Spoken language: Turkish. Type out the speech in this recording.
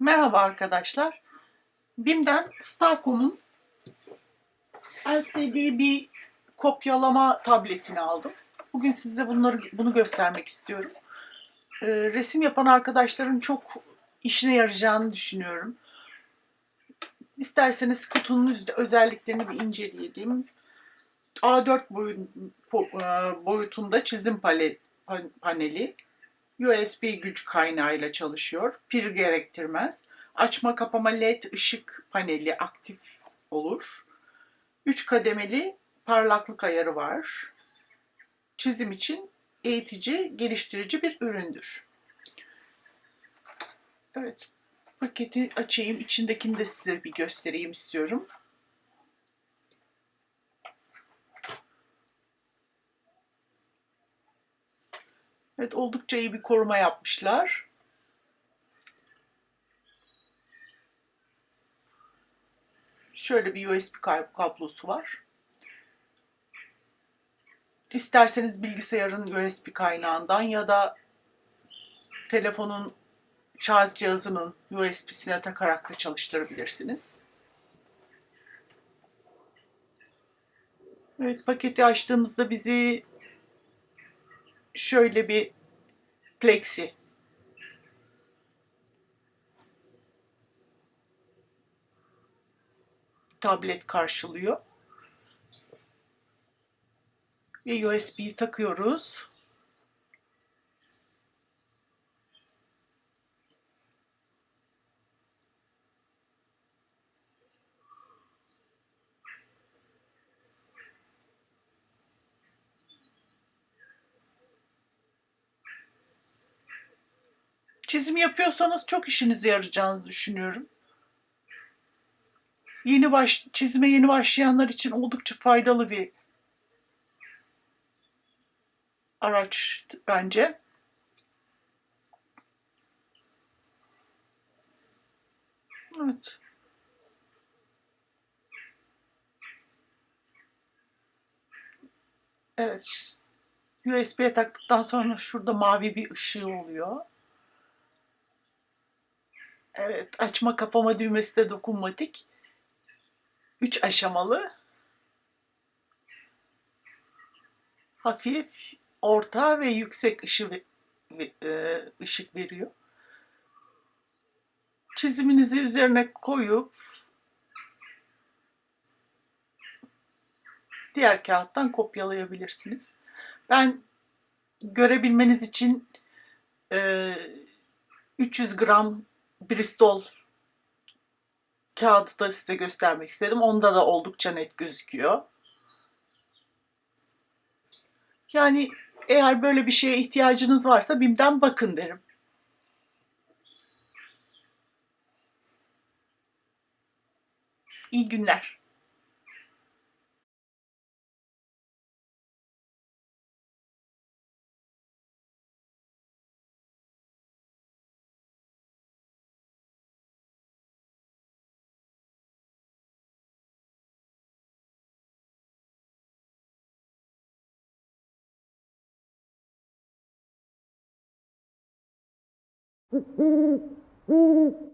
Merhaba arkadaşlar. BİM'den Starcom'un LCD bir kopyalama tabletini aldım. Bugün size bunları bunu göstermek istiyorum. Ee, resim yapan arkadaşların çok işine yarayacağını düşünüyorum. İsterseniz kutunun özelliklerini bir inceleyelim. A4 boyun- po- e, boyutunda çizim paneli. USB güç kaynağıyla çalışıyor. Pil gerektirmez. Açma kapama led ışık paneli aktif olur. 3 kademeli parlaklık ayarı var. Çizim için eğitici, geliştirici bir üründür. Evet, paketi açayım. İçindekini de size bir göstereyim istiyorum. Evet, oldukça iyi bir koruma yapmışlar. Şöyle bir USB kab- kablosu var. İsterseniz bilgisayarın USB kaynağından ya da telefonun şarj cihazının USB'sine takarak da çalıştırabilirsiniz. Evet, paketi açtığımızda bizi şöyle bir plexi tablet karşılıyor. Ve USB'yi takıyoruz. Çizim yapıyorsanız çok işinize yarayacağını düşünüyorum. Yeni baş, çizime yeni başlayanlar için oldukça faydalı bir araç bence. Evet. Evet. USB'ye taktıktan sonra şurada mavi bir ışığı oluyor. Evet, açma kapama düğmesi de dokunmatik. Üç aşamalı. Hafif, orta ve yüksek ışı, e, ışık veriyor. Çiziminizi üzerine koyup diğer kağıttan kopyalayabilirsiniz. Ben görebilmeniz için e, 300 gram Bristol kağıdı da size göstermek istedim. Onda da oldukça net gözüküyor. Yani eğer böyle bir şeye ihtiyacınız varsa BİM'den bakın derim. İyi günler. 으음